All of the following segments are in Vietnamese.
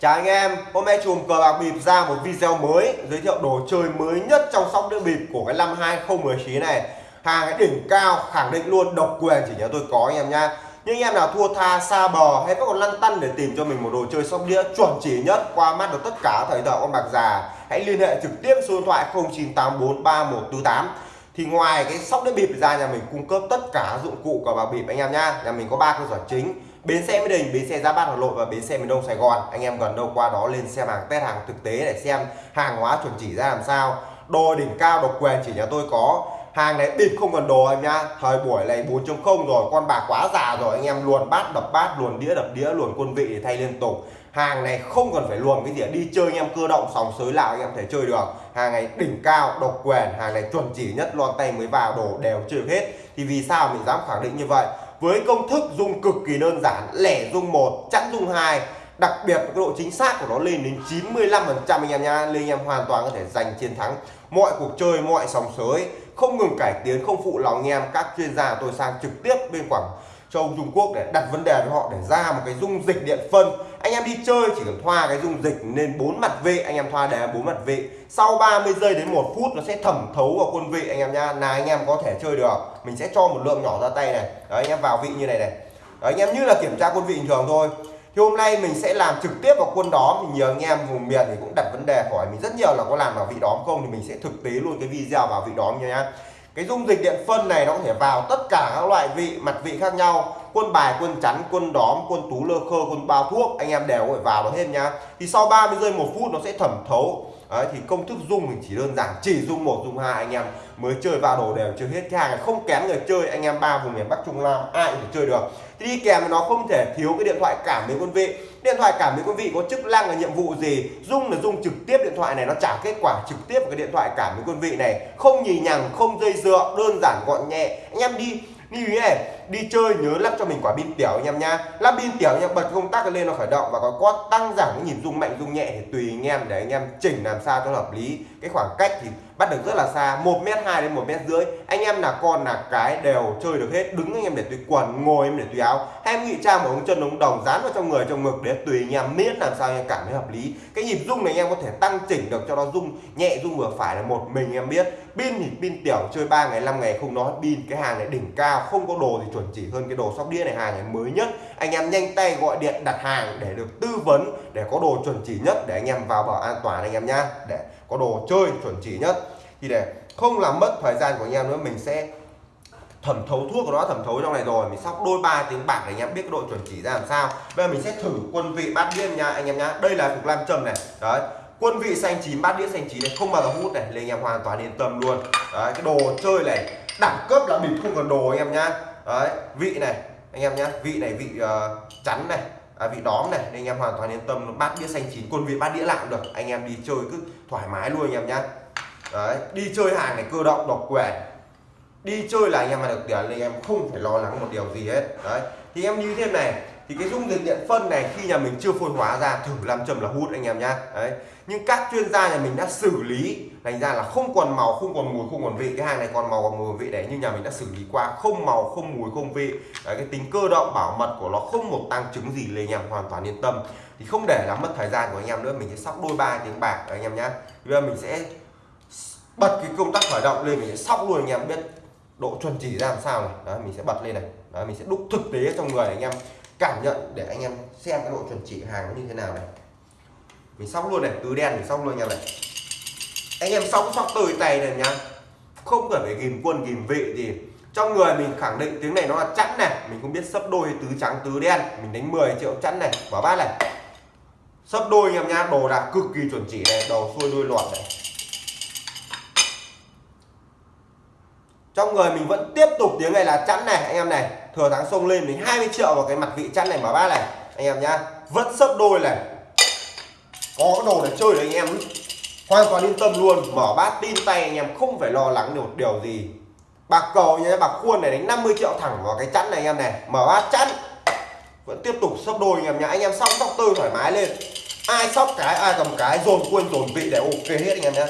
Chào anh em, hôm nay chùm cờ bạc bịp ra một video mới giới thiệu đồ chơi mới nhất trong sóc đĩa bịp của cái năm 2019 này. Hàng đỉnh cao khẳng định luôn độc quyền chỉ nhớ tôi có anh em nha. Nhưng anh em nào thua tha xa bờ hay có còn lăn tăn để tìm cho mình một đồ chơi sóc đĩa chuẩn chỉ nhất qua mắt được tất cả thầy thợ con bạc già, hãy liên hệ trực tiếp số điện thoại 09843148 thì ngoài cái sóc đĩa bịp ra nhà mình cung cấp tất cả dụng cụ cờ bạc bịp anh em nha nhà mình có ba cơ sở chính bến xe mỹ đình, bến xe giá bát hà nội và bến xe miền đông sài gòn. Anh em gần đâu qua đó lên xem hàng, test hàng thực tế để xem hàng hóa chuẩn chỉ ra làm sao. Đồ đỉnh cao độc quyền chỉ nhà tôi có. Hàng này bịp không cần đồ em nhá. Thời buổi này 4.0 rồi, con bạc quá già rồi. Anh em luồn bát, đập bát, luồn đĩa, đập đĩa, luồn quân vị để thay liên tục. Hàng này không cần phải luồn cái gì đi chơi anh em cơ động, sòng sới nào anh em thể chơi được. Hàng này đỉnh cao độc quyền hàng này chuẩn chỉ nhất lon tay mới vào, đồ đều chơi hết. Thì vì sao mình dám khẳng định như vậy? Với công thức dùng cực kỳ đơn giản, lẻ dung một, chẵn dung hai. Đặc biệt cái độ chính xác của nó lên đến 95 phần trăm anh em nha nên anh em hoàn toàn có thể giành chiến thắng. Mọi cuộc chơi, mọi sòng sới, không ngừng cải tiến, không phụ lòng anh em. Các chuyên gia, tôi sang trực tiếp bên quảng châu Trung Quốc để đặt vấn đề với họ để ra một cái dung dịch điện phân. Anh em đi chơi chỉ cần thoa cái dung dịch lên bốn mặt vị anh em thoa đề bốn mặt vị sau 30 giây đến một phút nó sẽ thẩm thấu vào quân vị anh em nha là anh em có thể chơi được mình sẽ cho một lượng nhỏ ra tay này. Đấy anh em vào vị như này này. Đấy, anh em như là kiểm tra quân vị bình thường thôi. Thì hôm nay mình sẽ làm trực tiếp vào quân đó mình nhờ anh em vùng miền thì cũng đặt vấn đề hỏi mình rất nhiều là có làm vào vị đóm không thì mình sẽ thực tế luôn cái video vào vị đóm nha cái dung dịch điện phân này nó có thể vào tất cả các loại vị, mặt vị khác nhau. Quân bài, quân chắn, quân đóm, quân tú lơ khơ, quân bao thuốc, anh em đều phải vào nó hết nhá. Thì sau 30 giây, một phút nó sẽ thẩm thấu. Đấy, thì công thức dung mình chỉ đơn giản chỉ dung một dung hai anh em mới chơi vào đồ đều chơi hết. Cái hàng này không kém người chơi anh em ba vùng miền Bắc Trung Nam ai cũng chơi được. Thì đi kèm nó không thể thiếu cái điện thoại cảm biến quân vị. Điện thoại cảm biến quân vị có chức năng là nhiệm vụ gì? Dung là dung trực tiếp điện thoại này nó trả kết quả trực tiếp vào cái điện thoại cảm biến quân vị này. Không nhì nhằng không dây dựa đơn giản gọn nhẹ. Anh em đi lưu ý này, đi chơi nhớ lắp cho mình quả pin tiểu anh em nha. Lắp pin tiểu anh em, bật công tắc lên nó khởi động và có có tăng giảm cái nhịp rung mạnh, rung nhẹ thì tùy anh em để anh em chỉnh làm sao cho hợp lý. Cái khoảng cách thì bắt được rất là xa, một mét hai đến một mét rưỡi. Anh em là con là cái đều chơi được hết, đứng anh em để tùy quần, ngồi em để tùy áo em ngụy trang một ống chân ống đồng dán vào trong người, trong ngực để tùy anh em miễn làm sao anh em cảm thấy hợp lý. Cái nhịp rung này anh em có thể tăng chỉnh được cho nó rung, nhẹ rung vừa phải là một mình em biết. Pin thì pin tiểu, chơi 3 ngày 5 ngày không nói. Pin, cái hàng này đỉnh cao, không có đồ thì chuẩn chỉ hơn cái đồ sóc đĩa này, hàng này mới nhất. Anh em nhanh tay gọi điện đặt hàng để được tư vấn, để có đồ chuẩn chỉ nhất để anh em vào bảo an toàn anh em nhá. Để có đồ chơi chuẩn chỉ nhất. Thì để không làm mất thời gian của anh em nữa, mình sẽ thẩm thấu thuốc của nó thẩm thấu trong này rồi mình sóc đôi ba tiếng bạc để anh em biết cái độ chuẩn chỉ ra làm sao. Bây giờ mình sẽ thử quân vị bát đĩa nha anh em nhá. Đây là cục lam châm này. Đấy quân vị xanh chín bát đĩa xanh chín này không bao giờ hút này nên anh em hoàn toàn yên tâm luôn. Đấy cái đồ chơi này đẳng cấp là mình không cần đồ anh em nhá. Đấy vị này anh em nhá vị này vị uh, chắn này à, vị đóm này nên anh em hoàn toàn yên tâm bát đĩa xanh chín quân vị bát đĩa lạng được anh em đi chơi cứ thoải mái luôn anh em nhá. Đấy đi chơi hàng này cơ động độc quyền đi chơi là anh em mà được tiền nên em không phải lo lắng một điều gì hết. Đấy. Thì em như thế này thì cái dung dịch điện phân này khi nhà mình chưa phôi hóa ra thử làm châm là hút anh em nhá. Đấy. Nhưng các chuyên gia nhà mình đã xử lý thành ra là không còn màu không còn mùi không còn vị. Cái hàng này còn màu còn mùi vị đấy nhưng nhà mình đã xử lý qua. Không màu không mùi không vị. Đấy, cái tính cơ động bảo mật của nó không một tăng chứng gì lên anh em hoàn toàn yên tâm. Thì không để làm mất thời gian của anh em nữa mình sẽ sóc đôi ba tiếng bạc anh em nhá. Bây giờ mình sẽ bật cái công tắc khởi động lên mình sẽ sóc luôn anh em biết độ chuẩn chỉ ra làm sao này. Đó mình sẽ bật lên này. Đó mình sẽ đúc thực tế trong người anh em. Cảm nhận để anh em xem cái độ chuẩn chỉ hàng nó như thế nào này. Mình sóc luôn này tứ đen mình sóc luôn nha này. Anh em sóc sóc tơi tay này nhá. Không cần phải ghim quân ghim vị gì. Trong người mình khẳng định tiếng này nó là chẵn này. Mình không biết sấp đôi tứ trắng, tứ đen. Mình đánh 10 triệu chẵn này. Bỏ bát này. Sấp đôi anh em nhá, đồ đạc cực kỳ chuẩn chỉ này, đầu xuôi đuôi loạn này. Trong người mình vẫn tiếp tục tiếng này là chẵn này, anh em này. Thừa thắng xông lên mình 20 triệu vào cái mặt vị chẵn này mở bát này. Anh em nhá, vẫn sấp đôi này. Có cái đồ để chơi đấy, anh em. Hoàn toàn yên tâm luôn. Mở bát tin tay, anh em không phải lo lắng được điều gì. Bạc cầu nhé bạc khuôn này đánh 50 triệu thẳng vào cái chẵn này, anh em này. Mở bát chẵn. Vẫn tiếp tục sấp đôi, anh em nhá. Anh em sóc sóc tơi thoải mái lên. Ai sóc cái, ai cầm cái, dồn quân dồn vị để ok hết, anh em nhé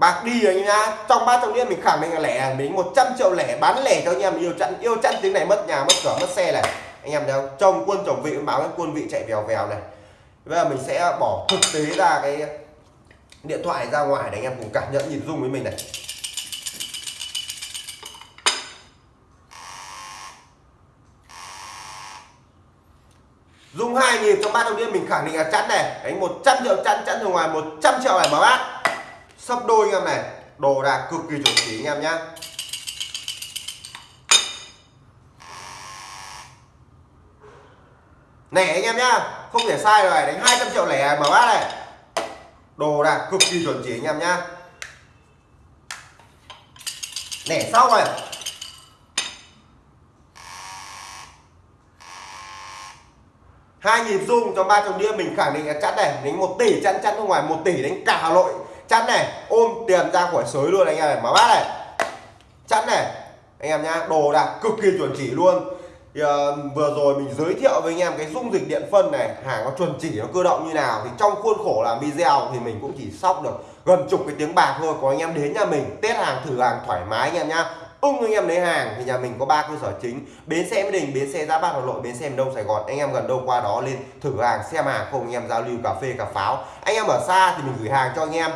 bạc đi rồi nhá trong ba trong đĩa mình khẳng định là lẻ, mình 100 triệu lẻ bán lẻ cho anh em. Yêu chặn yêu chặn tiếng này mất nhà, mất cửa, mất xe này. Anh em thấy không trồng quân chồng vị báo cái quân vị chạy vèo vèo này. Bây giờ mình sẽ bỏ thực tế ra cái điện thoại ra ngoài để anh em cùng cảm nhận, nhìn dung với mình này. Dùng hai nhịp trong ba đầu tiên mình khẳng định là chắn này. Đánh 100 triệu chắn chắn từ ngoài 100 triệu này mở bát Sắp đôi anh em này, Đồ đạc cực kỳ chuẩn chỉ anh em nhé nè anh em nhá, Không thể sai rồi, đánh 200 triệu lẻ mở bát này. Đồ đạc cực kỳ chuẩn chỉ anh em nhá. Nè sau rồi hai nhịp rung cho ba chồng đĩa mình khẳng định là chắn này, đánh một tỷ chắn chắn ra ngoài một tỷ, đánh cả hà nội chắn này ôm tiền ra khỏi sới luôn anh em này mở bát này. Chắn này anh em nhá đồ đạc cực kỳ chuẩn chỉ luôn. Thì, uh, vừa rồi mình giới thiệu với anh em cái dung dịch điện phân này hàng nó chuẩn chỉ nó cơ động như nào thì trong khuôn khổ làm video thì mình cũng chỉ sóc được gần chục cái tiếng bạc thôi có anh em đến nhà mình test hàng thử hàng thoải mái anh em nhá. Ưng anh em lấy hàng thì nhà mình có ba cơ sở chính bến xe mỹ đình bến xe giá bát hà nội bến xe miền đông sài gòn. Anh em gần đâu qua đó lên thử hàng xem hàng không anh em giao lưu cà phê cà pháo. Anh em ở xa thì mình gửi hàng cho anh em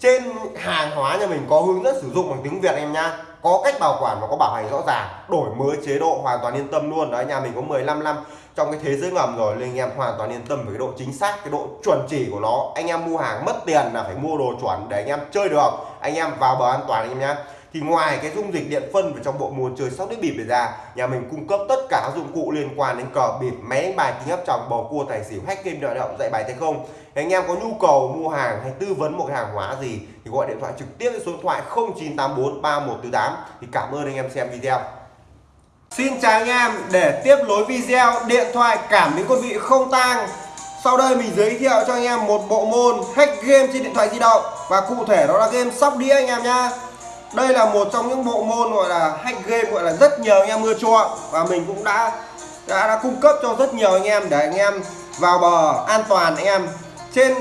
trên hàng hóa nhà mình có hướng dẫn sử dụng bằng tiếng việt em nha. Có cách bảo quản và có bảo hành rõ ràng, đổi mới chế độ hoàn toàn yên tâm luôn. Đấy, nhà mình có 15 năm trong cái thế giới ngầm rồi, nên anh em hoàn toàn yên tâm về cái độ chính xác, cái độ chuẩn chỉ của nó. Anh em mua hàng mất tiền là phải mua đồ chuẩn để anh em chơi được. Anh em vào bờ an toàn anh em nhé thì ngoài cái dung dịch điện phân vào trong bộ môn chơi sóc đĩa bịp này ra, nhà mình cung cấp tất cả các dụng cụ liên quan đến cờ bịp, máy bài, kính áp tròng, bầu cua, tài xỉu, hack game, đợi động, dạy bài tay không? Thì anh em có nhu cầu mua hàng hay tư vấn một cái hàng hóa gì thì gọi điện thoại trực tiếp số điện thoại 0984 3148 thì cảm ơn anh em xem video. Xin chào anh em, để tiếp nối video, điện thoại cảm biến quân vị không tang. Sau đây mình giới thiệu cho anh em một bộ môn hack game trên điện thoại di động. Và cụ thể đó là game sóc đĩa anh em nhá đây là một trong những bộ môn gọi là hack game gọi là rất nhiều anh em mưa chuộng. Và mình cũng đã, đã đã cung cấp cho rất nhiều anh em để anh em vào bờ an toàn. Anh em trên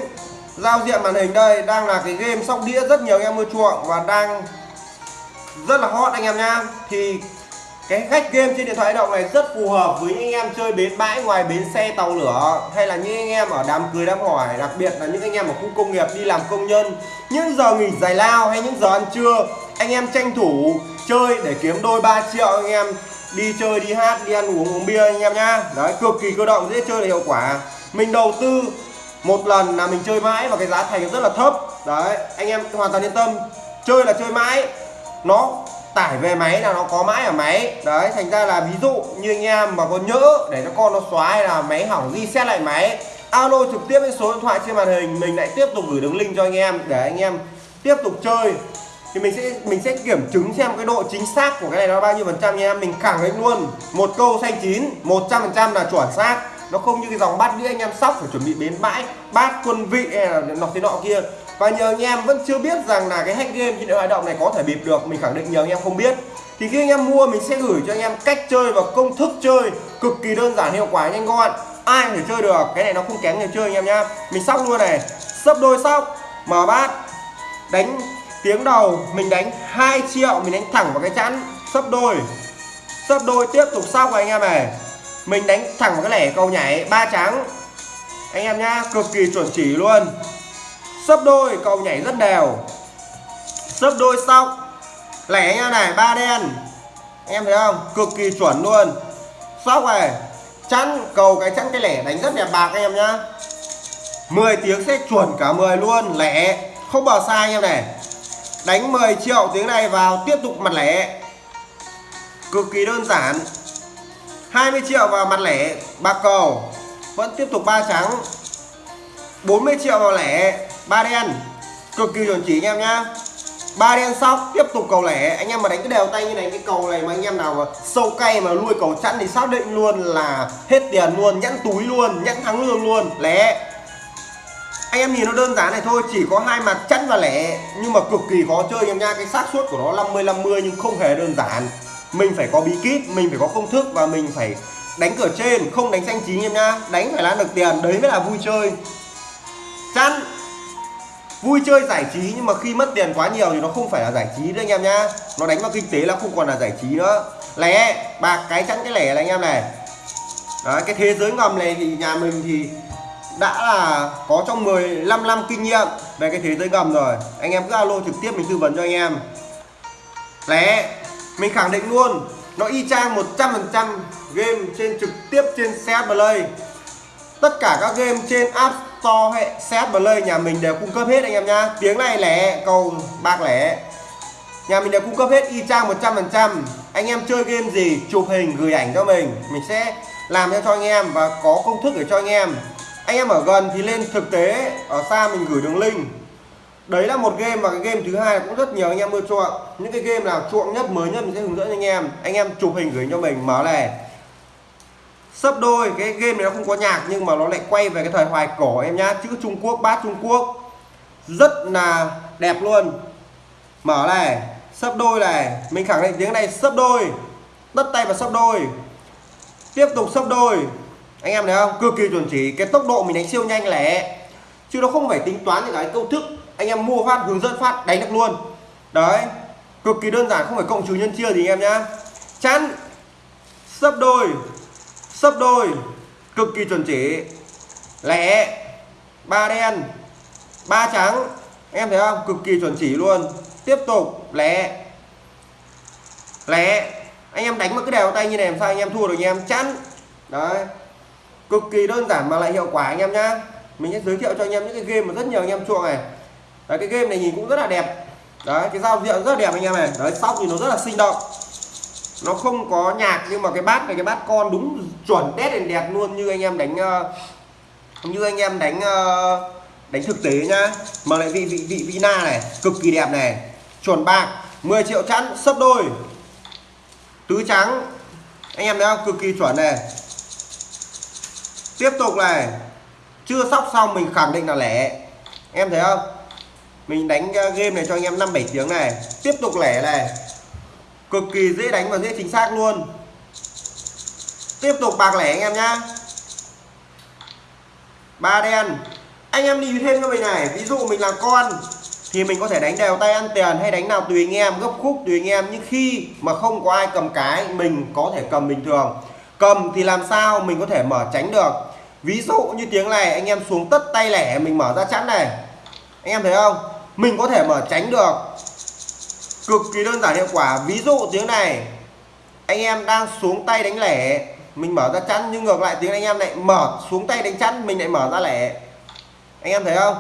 giao diện màn hình đây đang là cái game sóc đĩa rất nhiều anh em mưa chuộng và đang rất là hot anh em nha thì cái khách game trên điện thoại động này rất phù hợp với những anh em chơi bến bãi ngoài bến xe tàu lửa hay là những anh em ở đám cưới đám hỏi đặc biệt là những anh em ở khu công nghiệp đi làm công nhân. Những giờ nghỉ giải lao hay những giờ ăn trưa anh em tranh thủ chơi để kiếm đôi 3 triệu anh em. Đi chơi, đi hát, đi ăn uống uống bia anh em nhá. Đấy, cực kỳ cơ động, dễ chơi là hiệu quả. Mình đầu tư một lần là mình chơi mãi và cái giá thành rất là thấp. Đấy, anh em hoàn toàn yên tâm. Chơi là chơi mãi. Nó tải về máy là nó có mãi ở máy. Đấy, thành ra là ví dụ như anh em mà có nhỡ để cho con nó xóa hay là máy hỏng reset lại máy, alo trực tiếp với số điện thoại trên màn hình, mình lại tiếp tục gửi đường link cho anh em để anh em tiếp tục chơi thì mình sẽ mình sẽ kiểm chứng xem cái độ chính xác của cái này nó bao nhiêu phần trăm nha. Em mình khẳng định luôn, một câu xanh chín 100 phần trăm là chuẩn xác. Nó không như cái dòng bát đĩa anh em sóc phải chuẩn bị bến bãi, bát quân vị hay là nọ thế nọ kia. Và nhờ anh em vẫn chưa biết rằng là cái hack game trên điện thoại động này có thể bịp được, mình khẳng định nhờ anh em không biết. Thì khi anh em mua, mình sẽ gửi cho anh em cách chơi và công thức chơi cực kỳ đơn giản, hiệu quả, nhanh gọn. Ai có thể chơi được, cái này nó không kém người chơi anh em nhá. Mình sóc luôn này. Sấp đôi sóc, mở bát, đánh tiếng đầu, mình đánh 2 triệu, mình đánh thẳng vào cái chắn sấp đôi. Sấp đôi tiếp tục sóc anh em này. Mình đánh thẳng vào cái lẻ cầu nhảy ba trắng. Anh em nhá, cực kỳ chuẩn chỉ luôn. Sấp đôi, cầu nhảy rất đều. Sấp đôi xong lẻ nha này, ba đen. Em thấy không? Cực kỳ chuẩn luôn. Sóc này chắn cầu cái chắn cái lẻ đánh rất đẹp bạc anh em nhá. 10 tiếng sẽ chuẩn cả 10 luôn, lẻ. Không bỏ sai anh em này đánh 10 triệu tiếng này vào, tiếp tục mặt lẻ. Cực kỳ đơn giản. 20 triệu vào mặt lẻ bạc cầu. Vẫn tiếp tục ba trắng. 40 triệu vào lẻ, ba đen. Cực kỳ chuẩn chỉ anh em nhá. Ba đen sóc, tiếp tục cầu lẻ. Anh em mà đánh cái đều tay như này, cái cầu này mà anh em nào mà sâu cay mà nuôi cầu chẵn thì xác định luôn là hết tiền luôn, nhẫn túi luôn, nhẫn thắng lương luôn. Lẻ anh em nhìn nó đơn giản này thôi chỉ có hai mặt chẵn và lẻ. Nhưng mà cực kỳ khó chơi anh em nha cái xác suất của nó 50 50 nhưng không hề đơn giản. Mình phải có bí kíp mình phải có công thức và mình phải đánh cửa trên không đánh xanh chín em nha đánh phải lan được tiền đấy mới là vui chơi. Chắn vui chơi giải trí nhưng mà khi mất tiền quá nhiều thì nó không phải là giải trí nữa anh em nhá. Nó đánh vào kinh tế là không còn là giải trí nữa. Lẻ. Bạc cái chắn cái lẻ là anh em này. Đấy, cái thế giới ngầm này thì nhà mình thì đã là có trong 15 năm kinh nghiệm về cái thế giới gầm rồi. Anh em cứ alo trực tiếp mình tư vấn cho anh em. Lé, mình khẳng định luôn, nó y chang 100% game trên trực tiếp trên CS Play. Tất cả các game trên App Store hay CS Play nhà mình đều cung cấp hết anh em nhá. Tiếng này lẻ cầu bạc lẻ nhà mình đều cung cấp hết, y chang 100% anh em chơi game gì, chụp hình, gửi ảnh cho mình. Mình sẽ làm cho anh em và có công thức để cho anh em anh em ở gần thì lên thực tế, ở xa mình gửi đường link. Đấy là một game và cái game thứ hai cũng rất nhiều anh em ưa chuộng. Những cái game nào chuộng nhất, mới nhất mình sẽ hướng dẫn anh em. Anh em chụp hình gửi cho mình, mở này. Sấp đôi, cái game này nó không có nhạc nhưng mà nó lại quay về cái thời hoài cổ em nhá. Chữ Trung Quốc, bát Trung Quốc. Rất là đẹp luôn. Mở này, sấp đôi này. Mình khẳng định tiếng này sấp đôi. Đất tay và sấp đôi. Tiếp tục sấp đôi anh em thấy không? Cực kỳ chuẩn chỉ. Cái tốc độ mình đánh siêu nhanh lẻ. Chứ nó không phải tính toán những cái công thức. Anh em mua phát, hướng dẫn phát, đánh được luôn. Đấy. Cực kỳ đơn giản, không phải cộng trừ nhân chia gì anh em nhá. Chắn. Sấp đôi. Sấp đôi. Cực kỳ chuẩn chỉ. Lẻ. Ba đen. Ba trắng. Anh em thấy không? Cực kỳ chuẩn chỉ luôn. Tiếp tục. Lẻ. Lẻ. Anh em đánh một cái đều tay như này làm sao anh em thua được anh em? Chắn. Đấy cực kỳ đơn giản mà lại hiệu quả anh em nhá. Mình sẽ giới thiệu cho anh em những cái game mà rất nhiều anh em chuộng này. Đấy, cái game này nhìn cũng rất là đẹp. Đấy cái giao diện rất là đẹp anh em này. Đấy sóc thì nó rất là sinh động. Nó không có nhạc nhưng mà cái bát này cái bát con đúng chuẩn tết đèn đẹp luôn như anh em đánh uh, như anh em đánh uh, đánh thực tế nhá. Mà lại vị vị vị vina này cực kỳ đẹp này. Chuẩn bạc 10 triệu chẵn sấp đôi. Tứ trắng. Anh em thấy không? Cực kỳ chuẩn này tiếp tục này. Chưa sóc xong mình khẳng định là lẻ. Em thấy không? Mình đánh ờ, game này cho anh em năm bảy tiếng này. Tiếp tục lẻ này. Cực kỳ dễ đánh và dễ chính xác luôn. Tiếp tục bạc lẻ anh em nhá. Ba đen. Anh em đi thêm cho mình này. Ví dụ mình là con, thì mình có thể đánh đều tay ăn tiền hay đánh nào tùy anh em, gấp khúc tùy anh em. Nhưng khi mà không có ai cầm cái, mình có thể cầm bình thường. Cầm thì làm sao mình có thể mở tránh được? Ví dụ như tiếng này anh em xuống tất tay lẻ mình mở ra chắn này. Anh em thấy không? Mình có thể mở tránh được. Cực kỳ đơn giản hiệu quả. Ví dụ tiếng này anh em đang xuống tay đánh lẻ. Mình mở ra chắn nhưng ngược lại tiếng anh em lại mở xuống tay đánh chắn mình lại mở ra lẻ. Anh em thấy không?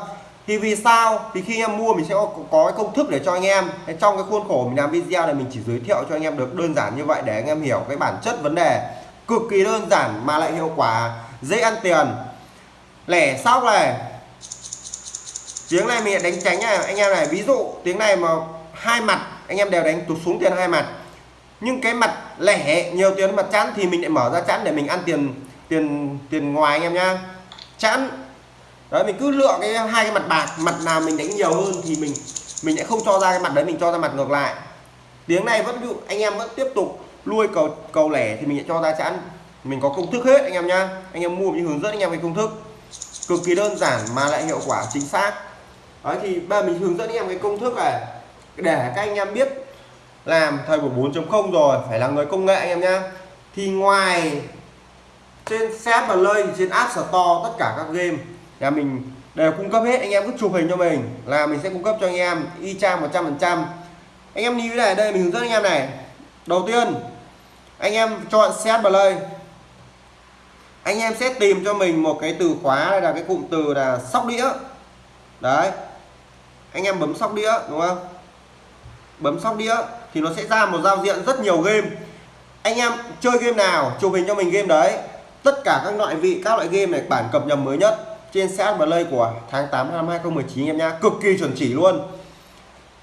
Thì vì sao? Thì khi em mua mình sẽ có, có cái công thức để cho anh em. Trong cái khuôn khổ mình làm video này mình chỉ giới thiệu cho anh em được đơn giản như vậy để anh em hiểu cái bản chất vấn đề. Cực kỳ đơn giản mà lại hiệu quả dễ ăn tiền. Lẻ sóc này. Tiếng này mình đánh tránh này anh em này. Ví dụ, tiếng này mà hai mặt, anh em đều đánh tụt xuống tiền hai mặt. Nhưng cái mặt lẻ, nhiều tiền mặt chẵn thì mình lại mở ra chẵn để mình ăn tiền tiền tiền ngoài anh em nhá chẵn. Đấy, mình cứ lựa cái hai cái mặt bạc, mặt nào mình đánh nhiều hơn thì mình mình sẽ không cho ra cái mặt đấy, mình cho ra mặt ngược lại. Tiếng này vẫn anh em vẫn tiếp tục nuôi cầu cầu lẻ thì mình sẽ cho ra chẵn mình có công thức hết, anh em nhá. Anh em mua mình hướng dẫn anh em về công thức. Cực kỳ đơn giản mà lại hiệu quả chính xác. Đấy, thì ba mình hướng dẫn anh em cái công thức này. Để các anh em biết làm thời của 4.0 rồi, phải là người công nghệ anh em nhá. Thì ngoài trên set và lơi trên app store, tất cả các game nhà mình đều cung cấp hết. Anh em cứ chụp hình cho mình là mình sẽ cung cấp cho anh em y chang 100 phần trăm. Anh em như thế này, đây mình hướng dẫn anh em này. Đầu tiên, anh em chọn set play anh em sẽ tìm cho mình một cái từ khóa đây là cái cụm từ là sóc đĩa. Đấy. Anh em bấm sóc đĩa, đúng không? Bấm sóc đĩa thì nó sẽ ra một giao diện rất nhiều game. Anh em chơi game nào, chụp hình cho mình game đấy. Tất cả các loại vị, các loại game này, bản cập nhật mới nhất trên CS play của tháng 8 năm 2019 em nha cực kỳ chuẩn chỉ luôn.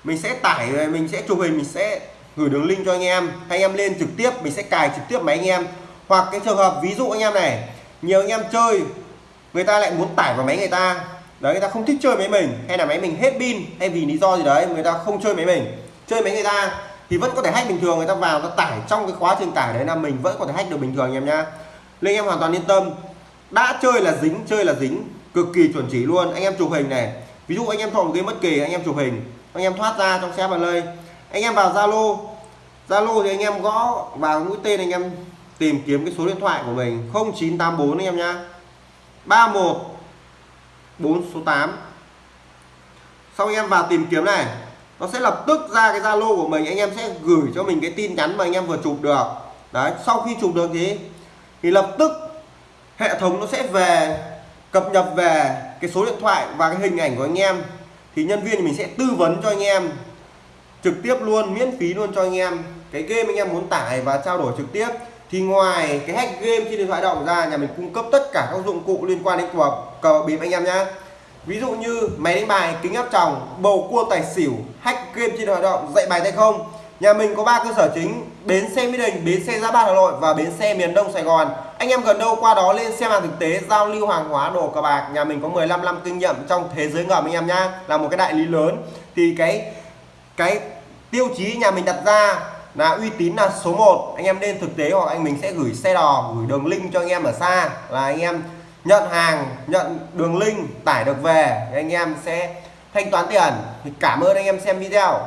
Mình sẽ tải, mình sẽ chụp hình, mình sẽ gửi đường link cho anh em. Anh em lên trực tiếp, mình sẽ cài trực tiếp máy anh em. Hoặc cái trường hợp ví dụ anh em này nhiều anh em chơi, người ta lại muốn tải vào máy người ta. Đấy, người ta không thích chơi máy mình, hay là máy mình hết pin, hay vì lý do gì đấy, người ta không chơi máy mình. Chơi máy người ta thì vẫn có thể hack bình thường, người ta vào, ta tải trong cái quá trình tải đấy là mình vẫn có thể hack được bình thường, anh em nhá. Nên em hoàn toàn yên tâm. Đã chơi là dính, chơi là dính, cực kỳ chuẩn chỉ luôn. Anh em chụp hình này, ví dụ anh em chọn một game bất kỳ, anh em chụp hình, anh em thoát ra trong xe vào lơi anh em vào zalo zalo thì anh em gõ vào mũi tên anh em tìm kiếm cái số điện thoại của mình 0984 anh em nhá. 31 4 số 8 sau anh em vào tìm kiếm này, nó sẽ lập tức ra cái Zalo của mình, anh em sẽ gửi cho mình cái tin nhắn mà anh em vừa chụp được. Đấy, sau khi chụp được thì thì lập tức hệ thống nó sẽ về, cập nhật về cái số điện thoại và cái hình ảnh của anh em. Thì nhân viên mình sẽ tư vấn cho anh em, trực tiếp luôn, miễn phí luôn cho anh em. Cái game anh em muốn tải và trao đổi trực tiếp thì ngoài cái hack game trên điện thoại động ra, nhà mình cung cấp tất cả các dụng cụ liên quan đến cờ cờ bịp anh em nhé ví dụ như máy đánh bài, kính áp tròng, bầu cua tài xỉu, hack game trên điện thoại động, dạy bài tay không. Nhà mình có ba cơ sở chính, bến xe mỹ đình, bến xe giáp bát hà nội và bến xe miền đông sài gòn. Anh em gần đâu qua đó lên xem hàng thực tế, giao lưu hàng hóa, đồ cờ bạc. Nhà mình có 15 năm kinh nghiệm trong thế giới ngầm anh em nhá, là một cái đại lý lớn. Thì cái cái tiêu chí nhà mình đặt ra là uy tín là số 1 anh em nên thực tế hoặc anh mình sẽ gửi xe đò, gửi đường link cho anh em ở xa. Là anh em nhận hàng, nhận đường link, tải được về anh em sẽ thanh toán tiền. Thì cảm ơn anh em xem video.